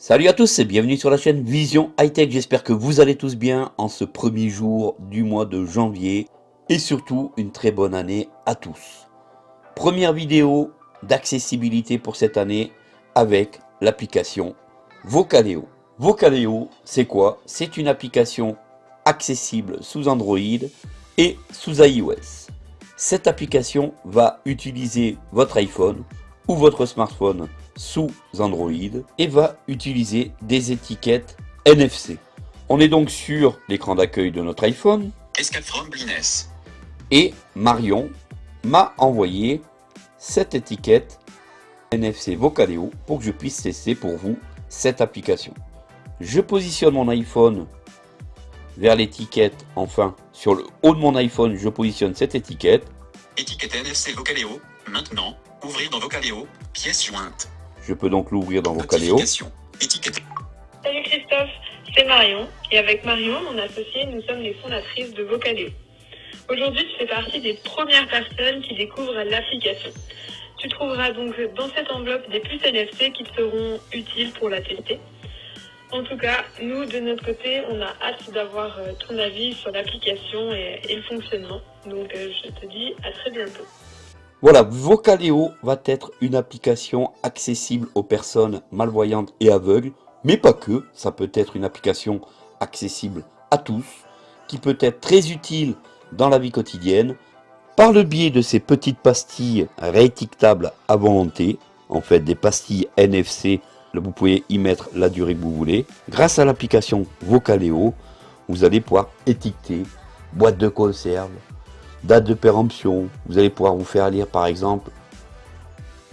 Salut à tous et bienvenue sur la chaîne Vision High Tech. J'espère que vous allez tous bien en ce premier jour du mois de janvier et surtout une très bonne année à tous. Première vidéo d'accessibilité pour cette année avec l'application Vocaleo. Vocaleo, c'est quoi? C'est une application accessible sous Android et sous iOS. Cette application va utiliser votre iPhone ou votre smartphone sous Android et va utiliser des étiquettes NFC. On est donc sur l'écran d'accueil de notre iPhone. Et Marion m'a envoyé cette étiquette NFC Vocaleo pour que je puisse tester pour vous cette application. Je positionne mon iPhone vers l'étiquette, enfin sur le haut de mon iPhone, je positionne cette étiquette. Étiquette NFC Vocaleo, maintenant, ouvrir dans Vocaleo, pièce jointe. Je peux donc l'ouvrir dans Vocaleo. Salut Christophe, c'est Marion. Et avec Marion, mon associé, nous sommes les fondatrices de Vocaleo. Aujourd'hui, tu fais partie des premières personnes qui découvrent l'application. Tu trouveras donc dans cette enveloppe des puces NFC qui te seront utiles pour la tester. En tout cas, nous, de notre côté, on a hâte d'avoir euh, ton avis sur l'application et, le fonctionnement. Donc, euh, je te dis à très bientôt. Voilà, Vocaleo va être une application accessible aux personnes malvoyantes et aveugles, mais pas que, ça peut être une application accessible à tous, qui peut être très utile dans la vie quotidienne, par le biais de ces petites pastilles réétiquetables à volonté, en fait des pastilles NFC, vous pouvez y mettre la durée que vous voulez. Grâce à l'application Vocaleo, vous allez pouvoir étiqueter boîte de conserve, date de péremption, vous allez pouvoir vous faire lire par exemple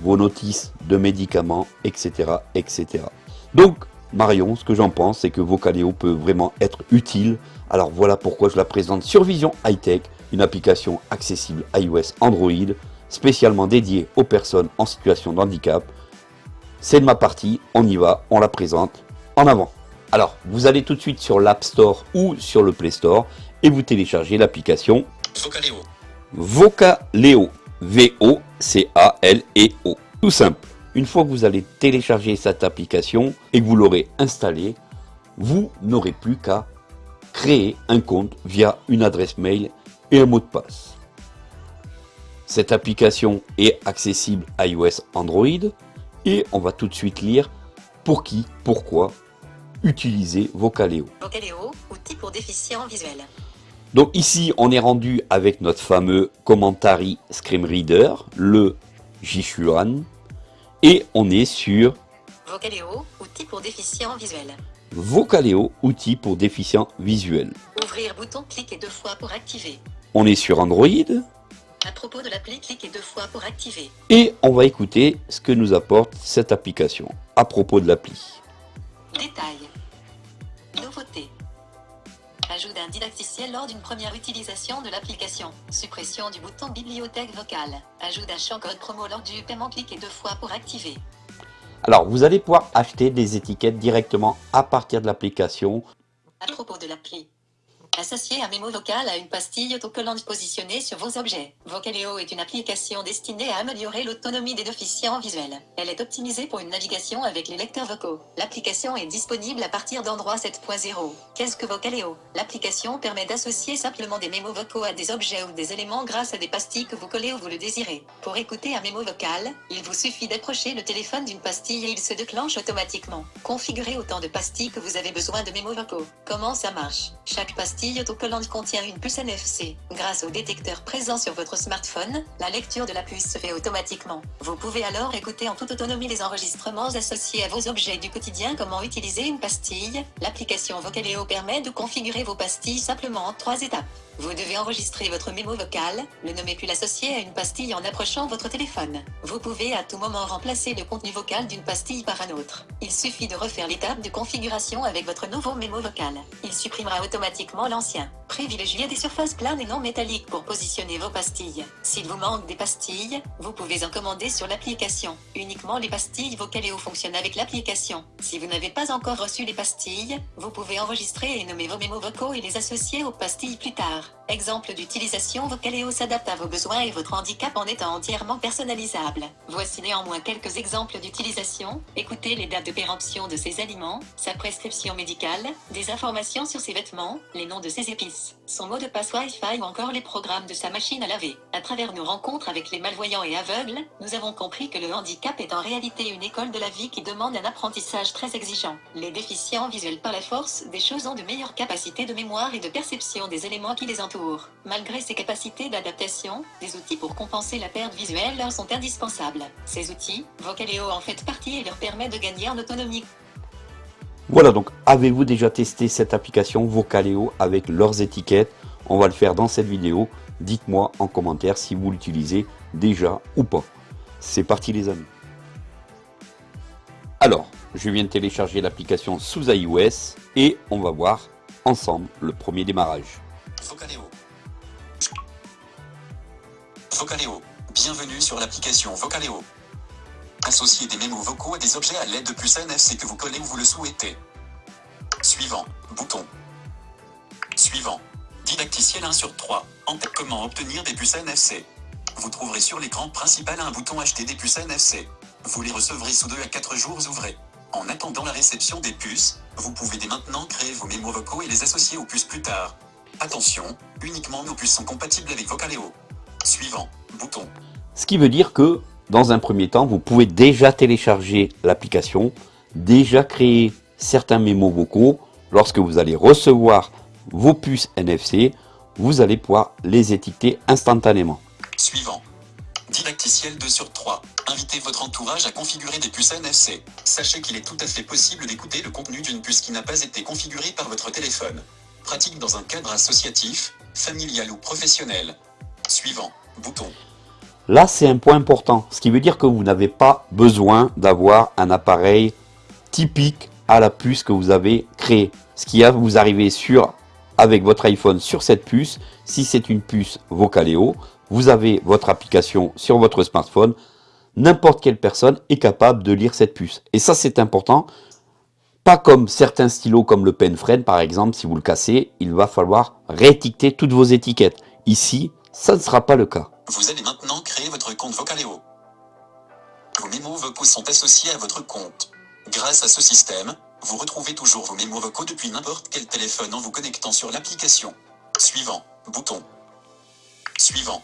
vos notices de médicaments, etc. etc. Donc Marion, ce que j'en pense, c'est que Vocaleo peut vraiment être utile. Alors voilà pourquoi je la présente sur Vision High Tech, une application accessible iOS Android, spécialement dédiée aux personnes en situation de handicap. C'est de ma partie, on y va, on la présente en avant. Alors, vous allez tout de suite sur l'App Store ou sur le Play Store et vous téléchargez l'application Vocaleo. Vocaleo. V-O-C-A-L-E-O. Tout simple. Une fois que vous allez télécharger cette application et que vous l'aurez installée, vous n'aurez plus qu'à créer un compte via une adresse mail et un mot de passe. Cette application est accessible iOS Android et on va tout de suite lire pour qui, pourquoi utiliser Vocaleo. Vocaleo, outil pour déficients visuels. Donc ici, on est rendu avec notre fameux Commentary Screen Reader, le Jichuan, et on est sur Vocaleo, outil pour déficients visuels. Vocaleo, outil pour déficients visuels. Ouvrir bouton, cliquez deux fois pour activer. On est sur Android. À propos de l'appli, cliquez deux fois pour activer. Et on va écouter ce que nous apporte cette application à propos de l'appli. Détails. Nouveauté. Ajout d'un didacticiel lors d'une première utilisation de l'application. Suppression du bouton bibliothèque vocale. Ajout d'un champ code promo lors du paiement. Cliquez deux fois pour activer. Alors, vous allez pouvoir acheter des étiquettes directement à partir de l'application. À propos de l'appli. Associé un mémo vocal à une pastille autocollante positionnée sur vos objets. Vocaleo est une application destinée à améliorer l'autonomie des déficients visuels. Elle est optimisée pour une navigation avec les lecteurs vocaux. L'application est disponible à partir d'Android 7.0. Qu'est-ce que Vocaleo? L'application permet d'associer simplement des mémos vocaux à des objets ou des éléments grâce à des pastilles que vous collez où vous le désirez. Pour écouter un mémo vocal, il vous suffit d'approcher le téléphone d'une pastille et il se déclenche automatiquement. Configurez autant de pastilles que vous avez besoin de mémos vocaux. Comment ça marche? Chaque pastille autocollante contient une puce NFC. Grâce au détecteur présent sur votre smartphone, la lecture de la puce se fait automatiquement. Vous pouvez alors écouter en toute autonomie les enregistrements associés à vos objets du quotidien Comment utiliser une pastille L'application Vocaleo permet de configurer vos pastilles simplement en trois étapes. Vous devez enregistrer votre mémo vocal, le nommer puis l'associer à une pastille en approchant votre téléphone. Vous pouvez à tout moment remplacer le contenu vocal d'une pastille par un autre. Il suffit de refaire l'étape de configuration avec votre nouveau mémo vocal. Il supprimera automatiquement l'ancien. Privilégiez des surfaces planes et non métalliques pour positionner vos pastilles. S'il vous manque des pastilles, vous pouvez en commander sur l'application. Uniquement les pastilles Vocaleo fonctionnent avec l'application. Si vous n'avez pas encore reçu les pastilles, vous pouvez enregistrer et nommer vos mémos vocaux et les associer aux pastilles plus tard. Exemple d'utilisation Vocaleo s'adapte à vos besoins et votre handicap en étant entièrement personnalisable. Voici néanmoins quelques exemples d'utilisation. Écoutez les dates de péremption de ses aliments, sa prescription médicale, des informations sur ses vêtements, les noms de ses épices, son mot de passe Wi-Fi ou encore les programmes de sa machine à laver. À travers nos rencontres avec les malvoyants et aveugles, nous avons compris que le handicap est en réalité une école de la vie qui demande un apprentissage très exigeant. Les déficients visuels par la force des choses ont de meilleures capacités de mémoire et de perception des éléments qui les entourent. Malgré ces capacités d'adaptation, des outils pour compenser la perte visuelle leur sont indispensables. Ces outils, Vocaleo en fait partie et leur permet de gagner en autonomie. Voilà donc, avez-vous déjà testé cette application Vocaleo avec leurs étiquettes? On va le faire dans cette vidéo. Dites-moi en commentaire si vous l'utilisez déjà ou pas. C'est parti les amis. Alors, je viens de télécharger l'application sous iOS et on va voir ensemble le premier démarrage. Vocaleo. Vocaleo. Bienvenue sur l'application Vocaleo. Associez des mémos vocaux à des objets à l'aide de puces NFC que vous collez où vous le souhaitez. Suivant. Bouton. Suivant. Didacticiel 1 sur 3. En comment obtenir des puces NFC Vous trouverez sur l'écran principal un bouton acheter des puces NFC. Vous les recevrez sous 2 à 4 jours ouvrés. En attendant la réception des puces, vous pouvez dès maintenant créer vos mémos vocaux et les associer aux puces plus tard. Attention, uniquement nos puces sont compatibles avec Vocaleo. Suivant, bouton. Ce qui veut dire que, dans un premier temps, vous pouvez déjà télécharger l'application, déjà créer certains mémos vocaux. Lorsque vous allez recevoir vos puces NFC, vous allez pouvoir les étiqueter instantanément. Suivant. Didacticiel 2 sur 3. Invitez votre entourage à configurer des puces NFC. Sachez qu'il est tout à fait possible d'écouter le contenu d'une puce qui n'a pas été configurée par votre téléphone. Pratique dans un cadre associatif, familial ou professionnel. Suivant. Bouton. Là, c'est un point important, ce qui veut dire que vous n'avez pas besoin d'avoir un appareil typique à la puce que vous avez créé. Ce qui va vous arriver sur, avec votre iPhone sur cette puce, si c'est une puce Vocaleo, vous avez votre application sur votre smartphone, n'importe quelle personne est capable de lire cette puce. Et ça, c'est important. Pas comme certains stylos comme le Penfriend par exemple, si vous le cassez, il va falloir réétiqueter toutes vos étiquettes. Ici, ça ne sera pas le cas. Vous allez maintenant créer votre compte Vocaleo. Vos mémos vocaux sont associés à votre compte. Grâce à ce système, vous retrouvez toujours vos mémos vocaux depuis n'importe quel téléphone en vous connectant sur l'application. Suivant. Bouton. Suivant.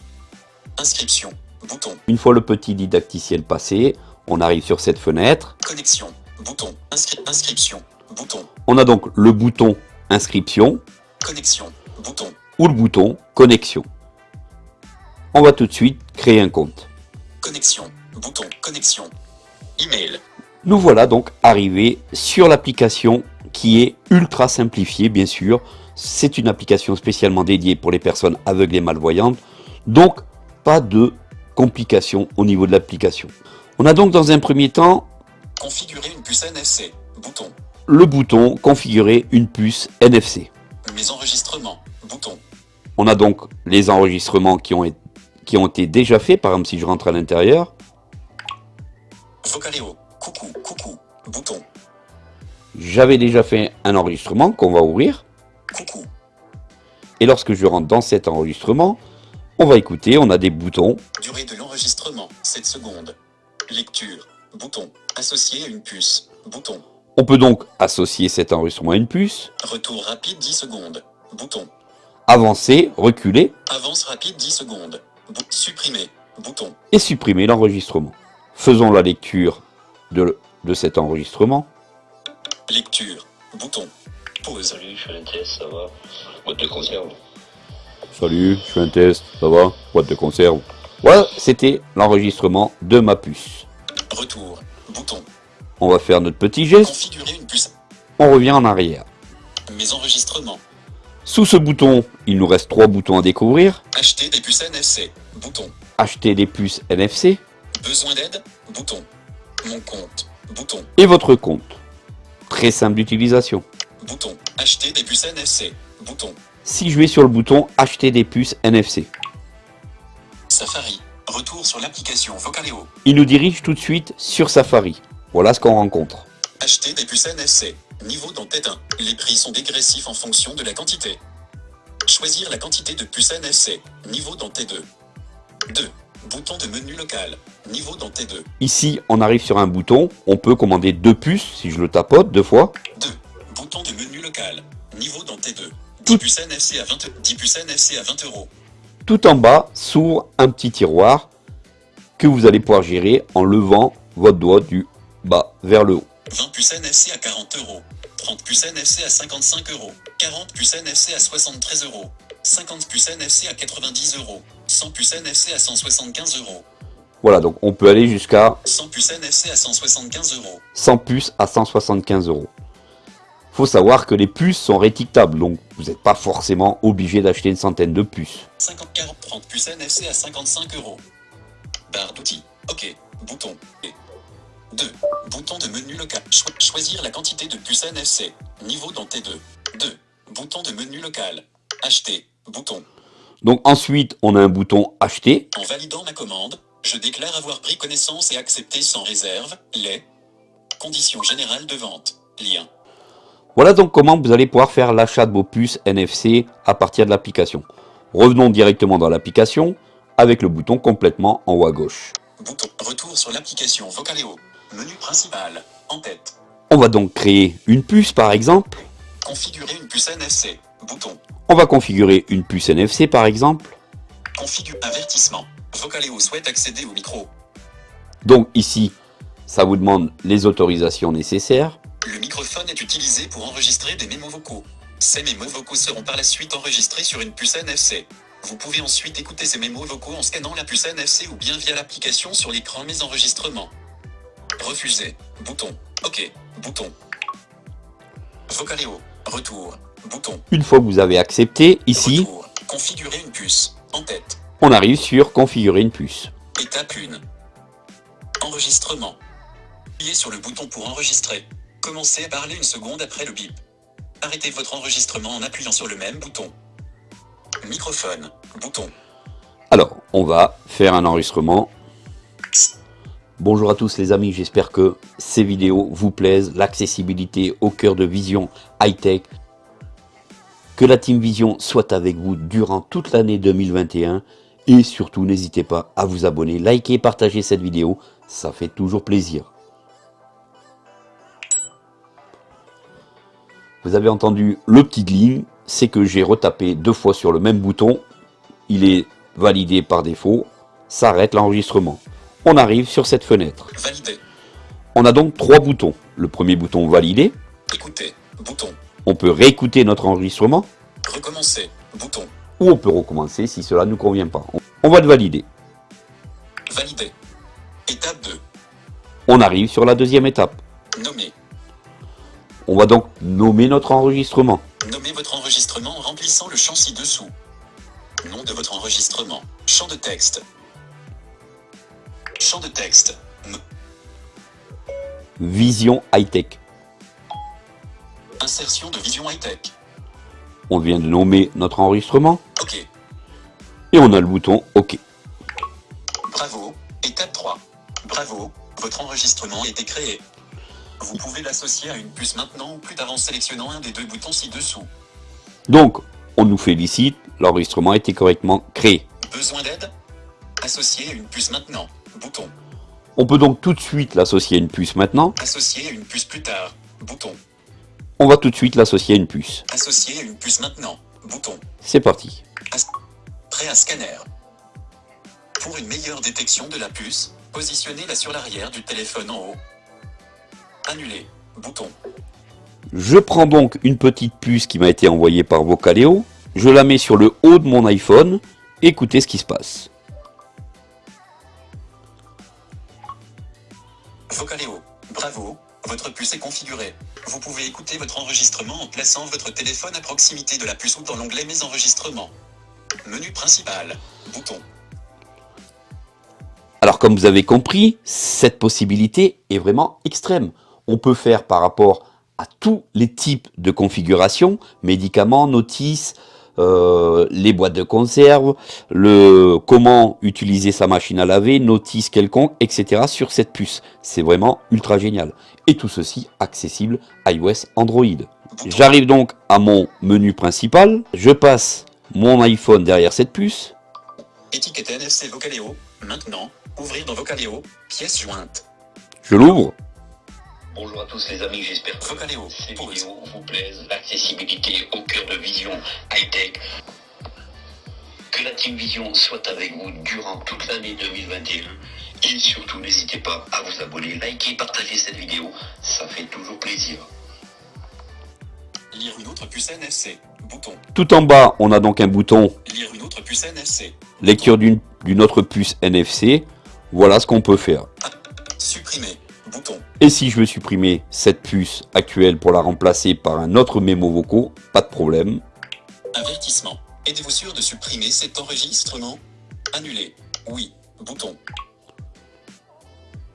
Inscription. Bouton. Une fois le petit didacticiel passé, on arrive sur cette fenêtre. Connexion. Bouton. Inscri inscription. Bouton. On a donc le bouton inscription Connexion. Bouton. ou le bouton connexion. On va tout de suite créer un compte. Connexion. Bouton. Connexion. Email. Nous voilà donc arrivés sur l'application qui est ultra simplifiée bien sûr. C'est une application spécialement dédiée pour les personnes aveugles et malvoyantes. Donc pas de complications au niveau de l'application. On a donc dans un premier temps Configurer une puce NFC. Bouton. le bouton configurer une puce NFC. Mes enregistrements. Bouton. On a donc les enregistrements qui ont, été- qui ont été déjà faits. Par exemple si je rentre à l'intérieur, Vocaleo. Coucou. Coucou. Bouton. j'avais déjà fait un enregistrement qu'on va ouvrir. Coucou. Et lorsque je rentre dans cet enregistrement, on va écouter, on a des boutons. Durée de l'enregistrement. 7 secondes. Lecture. Bouton. Associé à une puce. Bouton. On peut donc associer cet enregistrement à une puce, Retour rapide 10 secondes. Bouton. avancer, reculer Avance rapide 10 secondes. Bou- supprimer. Bouton. et supprimer l'enregistrement. Faisons la lecture de, de cet enregistrement. Lecture. Bouton. Pause. Salut, je fais un test, ça va? Boîte de conserve. Salut, je fais un test, ça va? Boîte de conserve. Voilà, c'était l'enregistrement de ma puce. Retour. Bouton. On va faire notre petit geste, Configurer une puce. on revient en arrière. Mes enregistrements. Sous ce bouton, il nous reste trois boutons à découvrir. Acheter des puces NFC. Bouton. Acheter des puces NFC Besoin d'aide Bouton. Mon compte. Bouton. et votre compte. Très simple d'utilisation. Bouton. Acheter des puces NFC. Bouton. Si je vais sur le bouton acheter des puces NFC, Safari. Retour sur l'application Vocaleo. il nous dirige tout de suite sur Safari. Voilà ce qu'on rencontre. Acheter des puces NFC. Niveau d'entête 1. Les prix sont dégressifs en fonction de la quantité. Choisir la quantité de puces NFC. Niveau dans T2. 2. Bouton de menu local. Niveau dans T2. Ici, on arrive sur un bouton, on peut commander deux puces, si je le tapote deux fois. 2. Bouton de menu local. Niveau dans T2. 10 Tout- puces NFC à 20, 10 puces NFC à 20 euros. Tout en bas s'ouvre un petit tiroir que vous allez pouvoir gérer en levant votre doigt du bas vers le haut. 20 puces NFC à 40 euros. 30 puces NFC à 55 euros. 40 puces NFC à 73 euros. 50 puces NFC à 90 euros. 100 puces NFC à 175 euros. Voilà, donc on peut aller jusqu'à 100 puces NFC à 175 euros. 100 puces à 175 euros. Faut savoir que les puces sont rétictables, donc vous n'êtes pas forcément obligé d'acheter une centaine de puces. 50, 40, 30 puces NFC à 55 euros. Barre d'outils. OK. Bouton. Et 2. Bouton de menu local. Cho- choisir la quantité de puces NFC. Niveau dans T2. 2. Bouton de menu local. Acheter. Bouton. Donc ensuite, on a un bouton acheter. En validant ma commande, je déclare avoir pris connaissance et accepté sans réserve les conditions générales de vente. Lien. Voilà donc comment vous allez pouvoir faire l'achat de vos puces NFC à partir de l'application. Revenons directement dans l'application avec le bouton complètement en haut à gauche. Bouton. Retour sur l'application Vocaleo. Menu principal. En tête. On va donc créer une puce par exemple. Configurer une puce NFC. Bouton. On va configurer une puce NFC par exemple. Configure avertissement. Vocaleo souhaite accéder au micro. Donc ici, ça vous demande les autorisations nécessaires. Le microphone est utilisé pour enregistrer des mémos vocaux. Ces mémos vocaux seront par la suite enregistrés sur une puce NFC. Vous pouvez ensuite écouter ces mémos vocaux en scannant la puce NFC ou bien via l'application sur l'écran Mes enregistrements. Refuser. Bouton. OK. Bouton. Vocaleo. Retour. Bouton. Une fois que vous avez accepté, ici, Retour. Configurer une puce. En tête. on arrive sur configurer une puce. Étape 1. Enregistrement. Appuyez sur le bouton pour enregistrer. Commencez à parler une seconde après le bip. Arrêtez votre enregistrement en appuyant sur le même bouton. Microphone. Bouton. Alors, on va faire un enregistrement. Bonjour à tous les amis, j'espère que ces vidéos vous plaisent. L'accessibilité au cœur de Vision High-Tech. Que la Team Vision soit avec vous durant toute l'année 2021. Et surtout, n'hésitez pas à vous abonner, liker, partager cette vidéo. Ça fait toujours plaisir. Vous avez entendu le petit ligne, c'est que j'ai retapé deux fois sur le même bouton. Il est validé par défaut, s'arrête l'enregistrement. On arrive sur cette fenêtre. Valider. On a donc trois boutons. Le premier bouton valider, Écouter. Bouton. on peut réécouter notre enregistrement Recommencer. Bouton. ou on peut recommencer si cela ne nous convient pas. On va le valider. Valider. Étape 2. On arrive sur la deuxième étape. Nommer. On va donc nommer notre enregistrement. Nommez votre enregistrement en remplissant le champ ci-dessous. Nom de votre enregistrement. Champ de texte. Champ de texte. M. Vision high-tech. Insertion de vision high-tech. On vient de nommer notre enregistrement OK. et on a le bouton OK. Bravo. Étape 3. Bravo. Votre enregistrement a été créé. Vous pouvez l'associer à une puce maintenant ou plus tard en sélectionnant un des deux boutons ci-dessous. Donc, on nous félicite, l'enregistrement a été correctement créé. Besoin d'aide? Associer une puce maintenant. Bouton. On peut donc tout de suite l'associer à une puce maintenant. Associer une puce plus tard. Bouton. On va tout de suite l'associer à une puce. Associer une puce maintenant. Bouton. C'est parti. Prêt à scanner. Pour une meilleure détection de la puce, positionnez-la sur l'arrière du téléphone en haut. Annuler. Bouton. Je prends donc une petite puce qui m'a été envoyée par Vocaleo. Je la mets sur le haut de mon iPhone. Écoutez ce qui se passe. Vocaleo. Bravo. Votre puce est configurée. Vous pouvez écouter votre enregistrement en plaçant votre téléphone à proximité de la puce ou dans l'onglet Mes enregistrements. Menu principal. Bouton. Alors comme vous avez compris, cette possibilité est vraiment extrême. On peut faire par rapport à tous les types de configurations, médicaments, notices, euh, les boîtes de conserve, le comment utiliser sa machine à laver, notices quelconques, etc. sur cette puce. C'est vraiment ultra génial. Et tout ceci accessible iOS Android. J'arrive donc à mon menu principal, je passe mon iPhone derrière cette puce. Étiquette NFC Vocaleo. Maintenant, ouvrir dans Vocaleo, pièce jointe. Je l'ouvre. Bonjour à tous les amis, j'espère que Vocaleo, ces vidéos vous plaisent. L'accessibilité au cœur de Vision high-tech. Que la Team Vision soit avec vous durant toute l'année 2021. Et surtout, n'hésitez pas à vous abonner, liker, partager cette vidéo. Ça fait toujours plaisir. Lire une autre puce NFC. Bouton. Tout en bas, on a donc un bouton Lire une autre puce NFC. lecture d'une d'une autre puce NFC. Voilà ce qu'on peut faire. Supprimer. Bouton. Et si je veux supprimer cette puce actuelle pour la remplacer par un autre mémo vocaux, pas de problème. Avertissement. Êtes-vous sûr de supprimer cet enregistrement? Annuler. Oui. Bouton.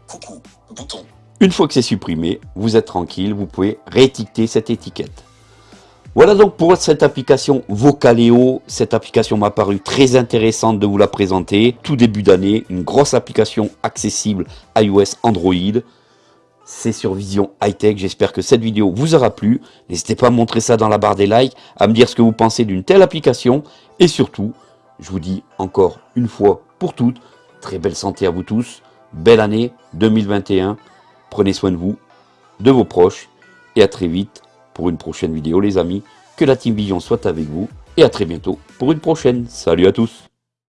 Coucou. Bouton. Une fois que c'est supprimé, vous êtes tranquille, vous pouvez réétiqueter cette étiquette. Voilà donc pour cette application Vocaleo. Cette application m'a paru très intéressante de vous la présenter. Tout début d'année, une grosse application accessible iOS Android. C'est sur Vision High Tech. J'espère que cette vidéo vous aura plu. N'hésitez pas à montrer ça dans la barre des likes, à me dire ce que vous pensez d'une telle application. Et surtout, je vous dis encore une fois pour toutes, très belle santé à vous tous. Belle année 2021. Prenez soin de vous, de vos proches. Et à très vite pour une prochaine vidéo les amis. Que la Team Vision soit avec vous. Et à très bientôt pour une prochaine. Salut à tous